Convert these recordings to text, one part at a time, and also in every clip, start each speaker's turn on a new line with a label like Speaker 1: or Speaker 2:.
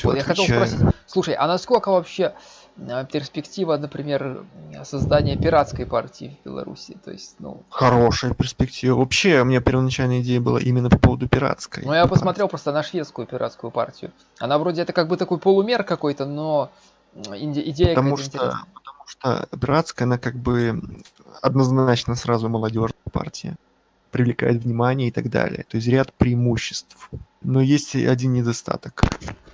Speaker 1: все
Speaker 2: Вот я хотел спросить, слушай, а насколько вообще э, перспектива, например, создания пиратской партии в Беларуси? То есть, ну,
Speaker 1: Хорошая перспектива. Вообще, у меня первоначальная идея была именно по поводу пиратской.
Speaker 2: ну я посмотрел просто на шведскую пиратскую партию. Она вроде это как бы такой полумер какой-то, но идея
Speaker 1: Потому что,
Speaker 2: интересная.
Speaker 1: потому что пиратская, она как бы однозначно сразу молодежная партия. Привлекает внимание и так далее. То есть ряд преимуществ. Но есть один недостаток.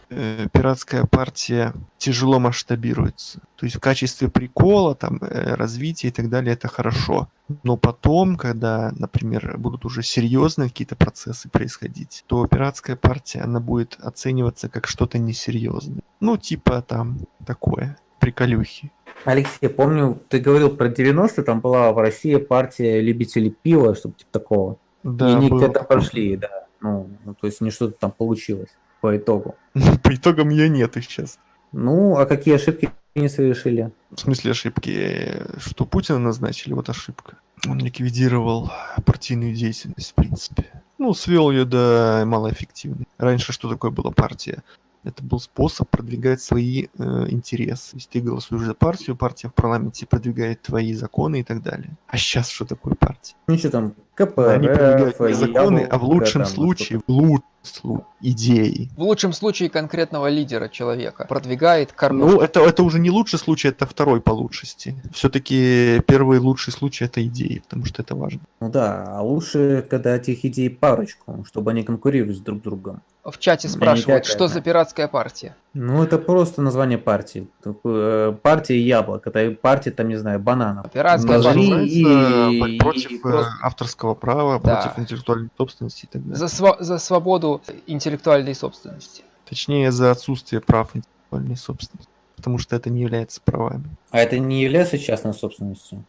Speaker 1: Э, Пиратская партия тяжело масштабируется. То есть в качестве прикола, там, э, развития и так далее, это хорошо. Но потом, когда, например, будут уже серьезные какие-то процессы происходить, то пиратская партия, она будет оцениваться как что-то несерьезное. Ну, типа там такое, приколюхи.
Speaker 3: Алексей, помню, ты говорил про 90-е, там была в России партия любителей пива, что-то типа такого.
Speaker 1: Да,
Speaker 3: и они где-то
Speaker 1: такое.
Speaker 3: прошли, да. Ну, ну, то есть не что-то там получилось по итогу.
Speaker 1: По итогам ее нет и сейчас.
Speaker 3: Ну, а какие ошибки не совершили?
Speaker 1: В смысле ошибки, что Путина назначили, вот ошибка. Он ликвидировал партийную деятельность, в принципе. Ну, свел ее до малоэффективной. Раньше что такое была партия? Это был способ продвигать свои э, интересы. То есть ты голосуешь за партию, партия в парламенте продвигает твои законы и так далее. А сейчас что такое партия?
Speaker 3: Ничего там,
Speaker 1: Они продвигают
Speaker 3: КПРФ,
Speaker 1: не законы, а в лучшем
Speaker 3: там,
Speaker 1: случае, в лучшем случае, идеи.
Speaker 2: В лучшем случае конкретного лидера человека продвигает
Speaker 1: Ну,
Speaker 2: кормушку.
Speaker 1: это, это уже не лучший случай, это второй по лучшести. Все-таки первый лучший случай это идеи, потому что это важно.
Speaker 3: Ну да, а лучше, когда этих идей парочку, чтобы они конкурировали с друг другом.
Speaker 2: В чате спрашивают, что за пиратская партия.
Speaker 3: Ну, это просто название партии. Э, Партия яблок. Это партия, там, не знаю, бананов.
Speaker 2: Пиратская партия.
Speaker 3: и-
Speaker 1: против
Speaker 3: и
Speaker 1: э,
Speaker 3: просто-
Speaker 1: авторского права,
Speaker 2: Да.
Speaker 1: против интеллектуальной собственности и так далее.
Speaker 2: За, сва- за свободу интеллектуальной собственности.
Speaker 1: Точнее, за отсутствие прав интеллектуальной собственности. Потому что это не является правами.
Speaker 3: А это не является частной собственностью?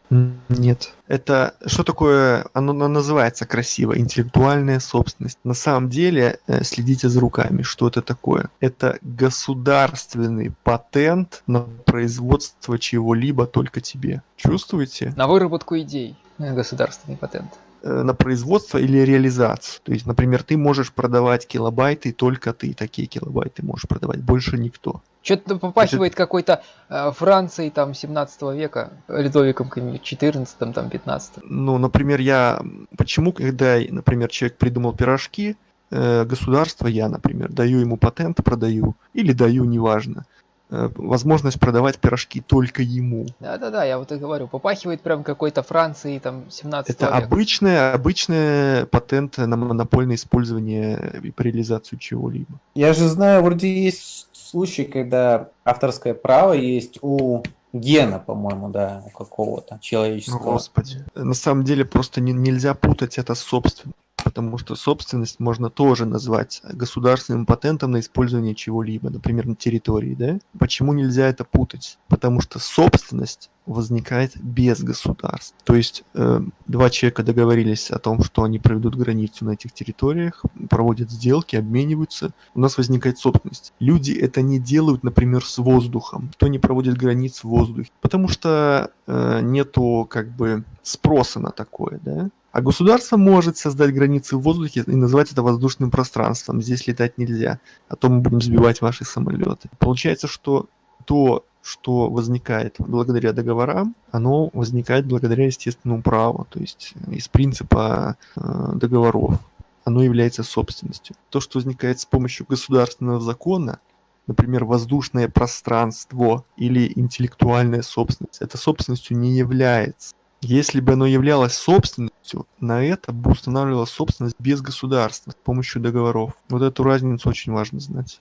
Speaker 1: Нет. Это что такое? Оно, оно называется красиво. Интеллектуальная собственность. На самом деле, э, следите за руками, что это такое. Это государственный патент на производство чего-либо только тебе. Чувствуете?
Speaker 2: На выработку идей. Государственный патент.
Speaker 1: Э, на производство или реализацию. То есть, например, ты можешь продавать килобайты, только ты такие килобайты можешь продавать, больше никто.
Speaker 2: Что-то попахивает какой-то э, Францией там 17 века, Людовиком каким-нибудь 14 там 15
Speaker 1: Ну, например, я... Почему, когда, например, человек придумал пирожки, э, государство, я, например, даю ему патент, продаю, или даю, неважно, возможность продавать пирожки только ему.
Speaker 2: Да-да-да, я вот и говорю, попахивает прям какой-то Францией там 17
Speaker 1: Это
Speaker 2: века.
Speaker 1: обычное, обычное патент на монопольное использование и реализацию чего-либо.
Speaker 3: Я же знаю, вроде есть случаи, когда авторское право есть у гена, по-моему, да, у какого-то
Speaker 1: Ну,
Speaker 3: человеческого.
Speaker 1: Господи. На самом деле просто не- нельзя путать это с собственностью. Потому что собственность можно тоже назвать государственным патентом на использование чего-либо, например, на территории, да? Почему нельзя это путать? Потому что собственность возникает без государства. То есть э, два человека договорились о том, что они проведут границу на этих территориях, проводят сделки, обмениваются, у нас возникает собственность. Люди это не делают, например, с воздухом. Кто не проводит границ в воздухе? Потому что э, нету как бы спроса на такое, да? А государство может создать границы в воздухе и назвать это воздушным пространством. Здесь летать нельзя, а то мы будем сбивать ваши самолеты. Получается, что то, что возникает благодаря договорам, оно возникает благодаря естественному праву, то есть из принципа э, договоров. Оно является собственностью. То, что возникает с помощью государственного закона, например, воздушное пространство или интеллектуальная собственность, это собственностью не является. Если бы оно являлось собственностью, на это бы устанавливалась собственность без государства с помощью договоров. Вот эту разницу очень важно знать.